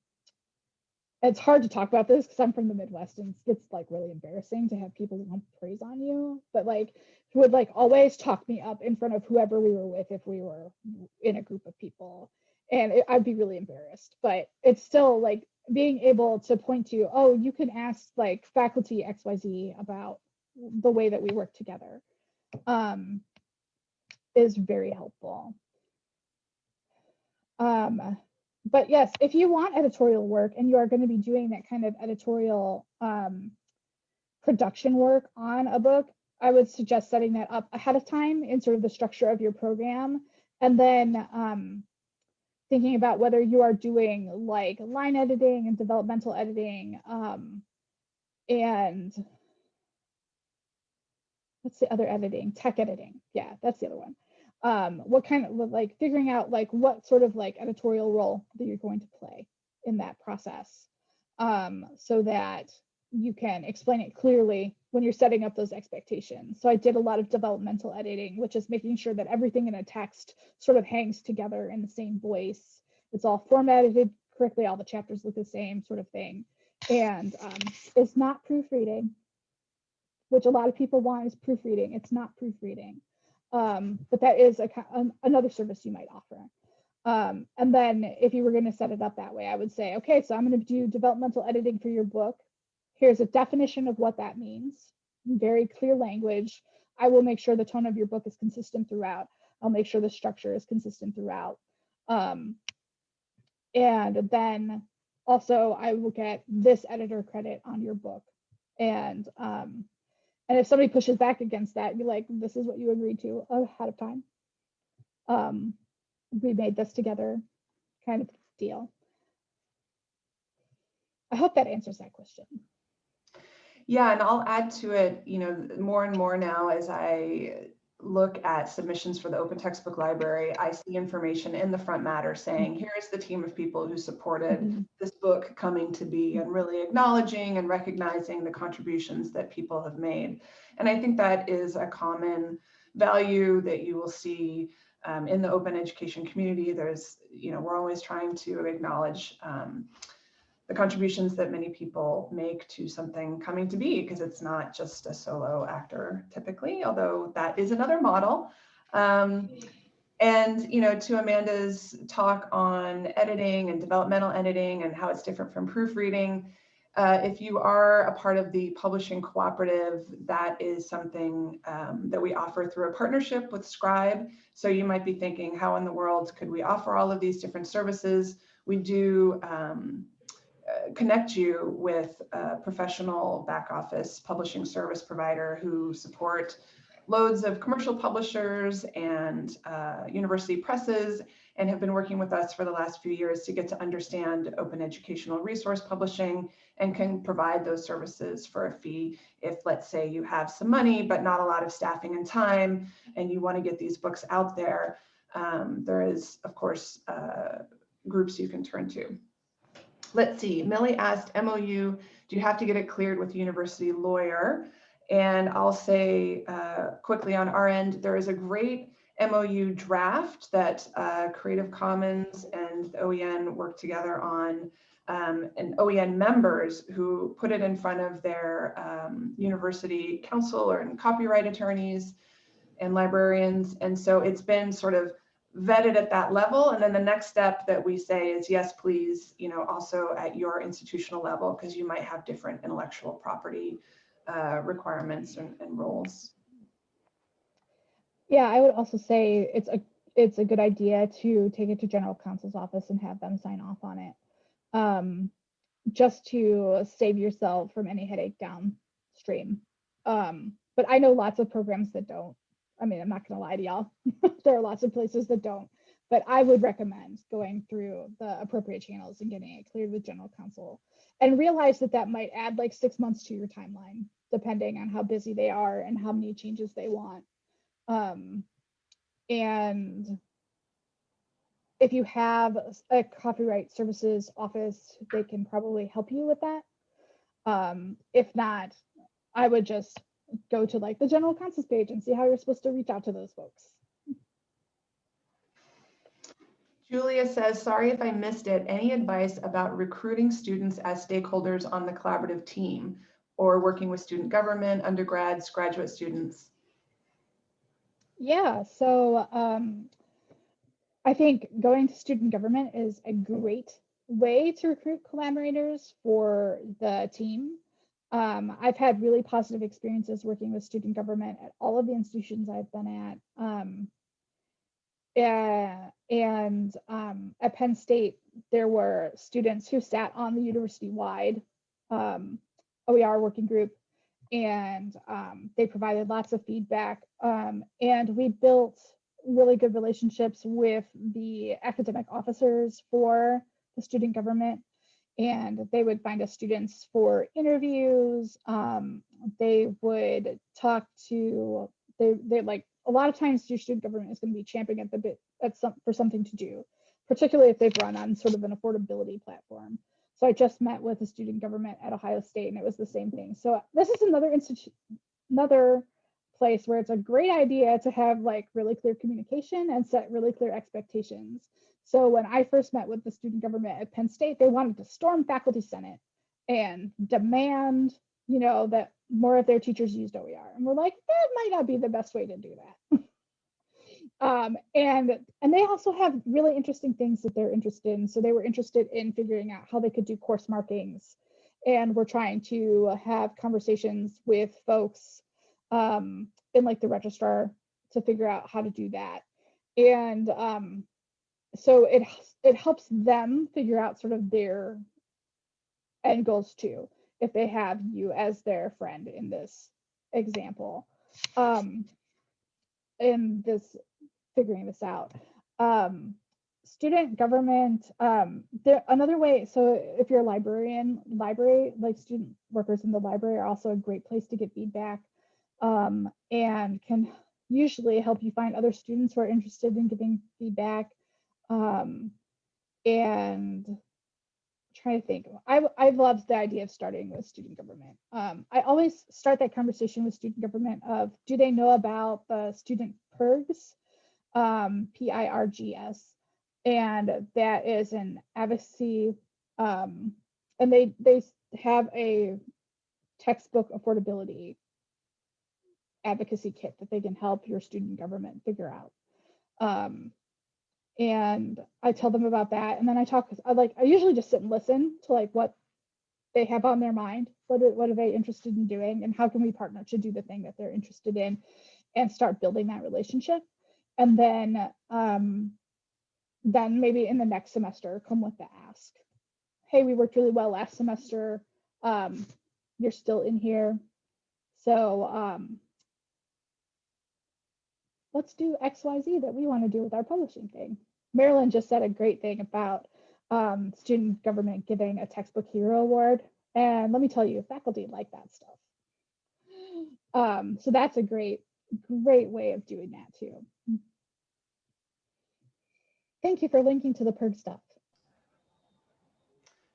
Speaker 2: it's hard to talk about this because I'm from the Midwest and it's like really embarrassing to have people want praise on you, but like who would like always talk me up in front of whoever we were with if we were in a group of people. And it, I'd be really embarrassed, but it's still like being able to point to, oh, you can ask like faculty XYZ about the way that we work together um, is very helpful. Um, but yes, if you want editorial work and you are going to be doing that kind of editorial um, production work on a book, I would suggest setting that up ahead of time in sort of the structure of your program. And then um, thinking about whether you are doing like line editing and developmental editing um, and what's the other editing? Tech editing. Yeah, that's the other one um, what kind of like figuring out like what sort of like editorial role that you're going to play in that process um, so that you can explain it clearly when you're setting up those expectations. So I did a lot of developmental editing, which is making sure that everything in a text sort of hangs together in the same voice. It's all formatted correctly, all the chapters look the same sort of thing. And um, it's not proofreading, which a lot of people want is proofreading. It's not proofreading um, but that is a, um, another service you might offer. Um, and then if you were going to set it up that way, I would say, okay, so I'm going to do developmental editing for your book. Here's a definition of what that means, very clear language. I will make sure the tone of your book is consistent throughout. I'll make sure the structure is consistent throughout. Um, and then also I will get this editor credit on your book. And um, and if somebody pushes back against that, you're like, this is what you agreed to ahead of time. Um, we made this together kind of deal. I hope that answers that question.
Speaker 1: Yeah, and I'll add to it, you know, more and more now as I look at submissions for the open textbook library, I see information in the front matter saying, mm-hmm. here's the team of people who supported mm -hmm. this book coming to be and really acknowledging and recognizing the contributions that people have made. And I think that is a common value that you will see um, in the open education community. There's, you know, we're always trying to acknowledge um, the contributions that many people make to something coming to be because it's not just a solo actor typically, although that is another model. Um, and you know, to Amanda's talk on editing and developmental editing and how it's different from proofreading, uh, if you are a part of the publishing cooperative, that is something um, that we offer through a partnership with Scribe. So you might be thinking, how in the world could we offer all of these different services? We do um, connect you with a professional back office publishing service provider who support loads of commercial publishers and uh, university presses and have been working with us for the last few years to get to understand open educational resource publishing and can provide those services for a fee if let's say you have some money but not a lot of staffing and time and you want to get these books out there um, there is of course uh, groups you can turn to let's see, Millie asked MOU, do you have to get it cleared with university lawyer? And I'll say uh, quickly on our end, there is a great MOU draft that uh, Creative Commons and OEN work together on um, and OEN members who put it in front of their um, university counsel or copyright attorneys and librarians. And so it's been sort of vetted at that level. And then the next step that we say is, yes, please, you know, also at your institutional level, because you might have different intellectual property uh, requirements and, and roles.
Speaker 2: Yeah, I would also say it's a it's a good idea to take it to general counsel's office and have them sign off on it. Um, just to save yourself from any headache downstream. Um, but I know lots of programs that don't. I mean, I'm not going to lie to y'all. there are lots of places that don't, but I would recommend going through the appropriate channels and getting it cleared with general counsel and realize that that might add like six months to your timeline, depending on how busy they are and how many changes they want. Um, and if you have a copyright services office, they can probably help you with that. Um, if not, I would just go to like the general counsels page and see how you're supposed to reach out to those folks.
Speaker 1: Julia says, sorry if I missed it. Any advice about recruiting students as stakeholders on the collaborative team or working with student government, undergrads, graduate students?
Speaker 2: Yeah, so um, I think going to student government is a great way to recruit collaborators for the team. Um, I've had really positive experiences working with student government at all of the institutions I've been at. Um, uh, and um, at Penn State, there were students who sat on the university-wide um, OER working group, and um, they provided lots of feedback. Um, and we built really good relationships with the academic officers for the student government and they would find us students for interviews. Um, they would talk to, they, they like, a lot of times your student government is going to be champing at the bit at some, for something to do, particularly if they've run on sort of an affordability platform. So I just met with a student government at Ohio State and it was the same thing. So this is another institute, another place where it's a great idea to have like really clear communication and set really clear expectations. So when I first met with the student government at Penn State, they wanted to storm faculty senate and demand, you know, that more of their teachers used OER. And we're like, that might not be the best way to do that. um, and and they also have really interesting things that they're interested in. So they were interested in figuring out how they could do course markings. And we're trying to have conversations with folks um, in like the registrar to figure out how to do that. And um, so it it helps them figure out sort of their end goals too if they have you as their friend in this example. Um in this figuring this out. Um student government um there another way so if you're a librarian library like student workers in the library are also a great place to get feedback um and can usually help you find other students who are interested in giving feedback um, and trying to think, I, I loved the idea of starting with student government. Um, I always start that conversation with student government of, do they know about the student PIRGs, um, P-I-R-G-S, and that is an advocacy, um, and they, they have a textbook affordability advocacy kit that they can help your student government figure out. Um, and I tell them about that. And then I talk, I like, I usually just sit and listen to like what they have on their mind. What what are they interested in doing? And how can we partner to do the thing that they're interested in and start building that relationship? And then, um, then maybe in the next semester, come with the ask. Hey, we worked really well last semester. Um, you're still in here. So um, let's do XYZ that we want to do with our publishing thing. Marilyn just said a great thing about um, student government giving a textbook hero award. And let me tell you, faculty like that stuff. Um, so that's a great, great way of doing that too. Thank you for linking to the PIRG stuff.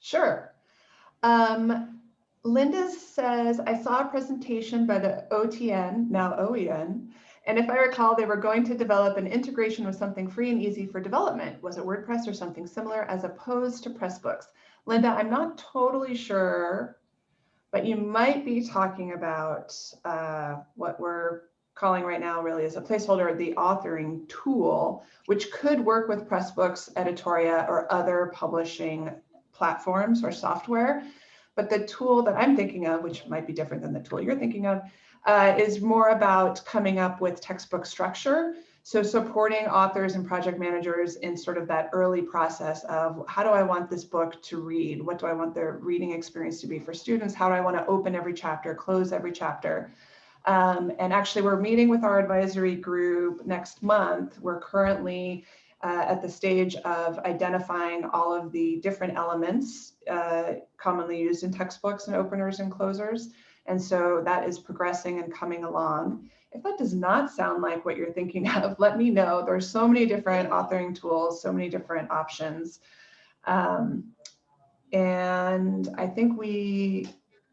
Speaker 1: Sure. Um, Linda says, I saw a presentation by the OTN, now OEN, and if I recall, they were going to develop an integration with something free and easy for development. Was it WordPress or something similar as opposed to Pressbooks? Linda, I'm not totally sure, but you might be talking about uh, what we're calling right now really as a placeholder, the authoring tool, which could work with Pressbooks, Editoria, or other publishing platforms or software. But the tool that I'm thinking of, which might be different than the tool you're thinking of, uh, is more about coming up with textbook structure. So supporting authors and project managers in sort of that early process of how do I want this book to read? What do I want their reading experience to be for students? How do I want to open every chapter, close every chapter? Um, and actually we're meeting with our advisory group next month. We're currently uh, at the stage of identifying all of the different elements uh, commonly used in textbooks and openers and closers. And so that is progressing and coming along. If that does not sound like what you're thinking of, let me know. There's so many different authoring tools, so many different options. Um, and I think we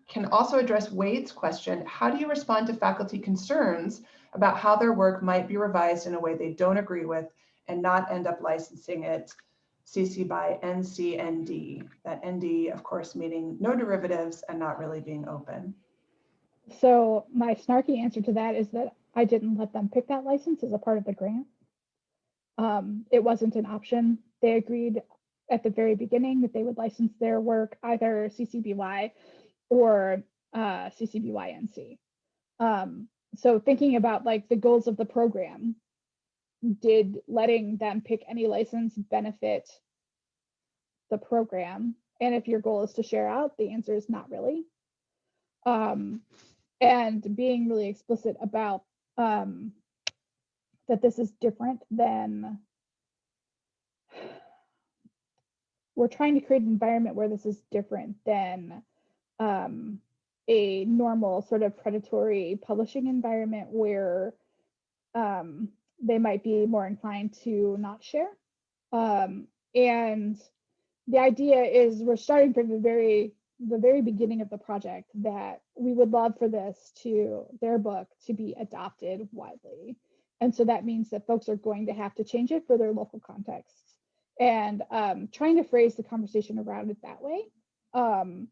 Speaker 1: can also address Wade's question. How do you respond to faculty concerns about how their work might be revised in a way they don't agree with and not end up licensing it CC by NCND? That ND, of course, meaning no derivatives and not really being open.
Speaker 2: So my snarky answer to that is that I didn't let them pick that license as a part of the grant. Um, it wasn't an option. They agreed at the very beginning that they would license their work either CC BY or uh, CC BY NC. Um, so thinking about like the goals of the program, did letting them pick any license benefit the program? And if your goal is to share out, the answer is not really. Um, and being really explicit about um, that this is different than we're trying to create an environment where this is different than um, a normal sort of predatory publishing environment where um, they might be more inclined to not share. Um, and the idea is we're starting from a very the very beginning of the project that we would love for this to their book to be adopted widely. And so that means that folks are going to have to change it for their local contexts and um, trying to phrase the conversation around it that way. Um,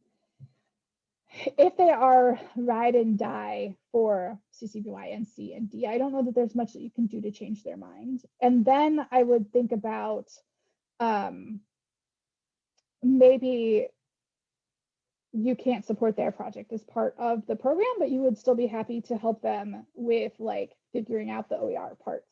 Speaker 2: if they are ride and die for CCBY and C and D, I don't know that there's much that you can do to change their mind. And then I would think about um, maybe you can't support their project as part of the program, but you would still be happy to help them with like figuring out the OER parts.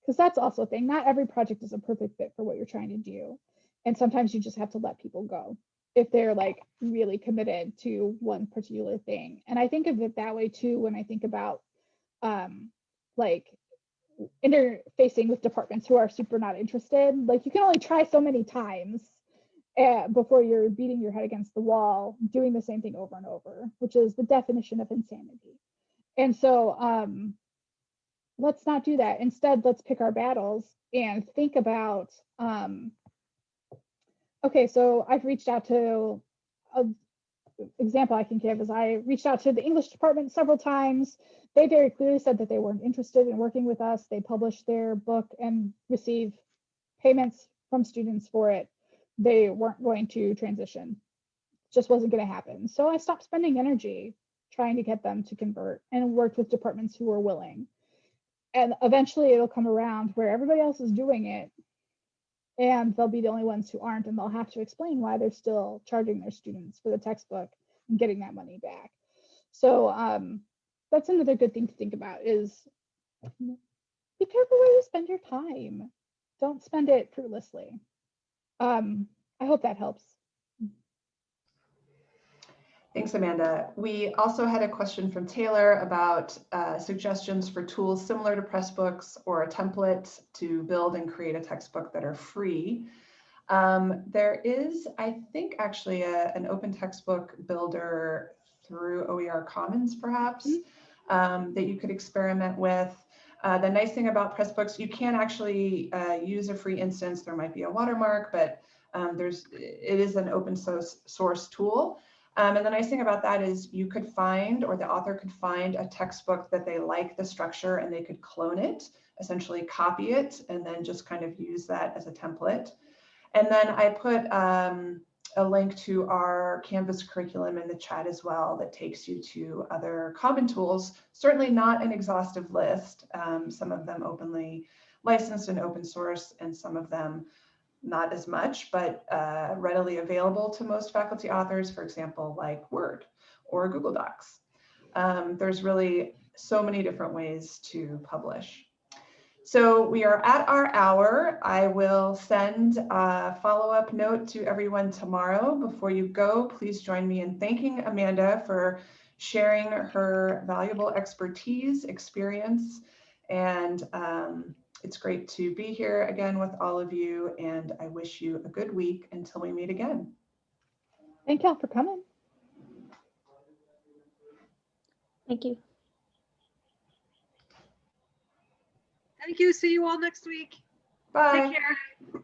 Speaker 2: Because that's also a thing. Not every project is a perfect fit for what you're trying to do. And sometimes you just have to let people go if they're like really committed to one particular thing. And I think of it that way too when I think about um, like interfacing with departments who are super not interested. Like you can only try so many times uh, before you're beating your head against the wall, doing the same thing over and over, which is the definition of insanity. And so um, let's not do that. Instead, let's pick our battles and think about, um, okay, so I've reached out to, a example I can give is I reached out to the English department several times. They very clearly said that they weren't interested in working with us. They published their book and receive payments from students for it they weren't going to transition. Just wasn't going to happen. So I stopped spending energy trying to get them to convert and worked with departments who were willing. And eventually it'll come around where everybody else is doing it and they'll be the only ones who aren't and they'll have to explain why they're still charging their students for the textbook and getting that money back. So um, that's another good thing to think about is be careful where you spend your time. Don't spend it fruitlessly. Um, I hope that helps.
Speaker 1: Thanks, Amanda. We also had a question from Taylor about uh, suggestions for tools similar to Pressbooks or a template to build and create a textbook that are free. Um, there is, I think, actually a, an open textbook builder through OER Commons, perhaps, mm -hmm. um, that you could experiment with. Uh, the nice thing about Pressbooks, you can actually uh, use a free instance. There might be a watermark, but um, there's it is an open source, source tool. Um, and the nice thing about that is you could find, or the author could find a textbook that they like the structure and they could clone it, essentially copy it, and then just kind of use that as a template. And then I put um, a link to our Canvas curriculum in the chat as well that takes you to other common tools, certainly not an exhaustive list, um, some of them openly licensed and open source and some of them not as much, but uh, readily available to most faculty authors, for example, like Word or Google Docs. Um, there's really so many different ways to publish. So we are at our hour. I will send a follow-up note to everyone tomorrow. Before you go, please join me in thanking Amanda for sharing her valuable expertise, experience, and um, it's great to be here again with all of you, and I wish you a good week until we meet again.
Speaker 2: Thank y'all for coming.
Speaker 3: Thank you.
Speaker 4: Thank you. See you all next week.
Speaker 1: Bye.
Speaker 4: Take care.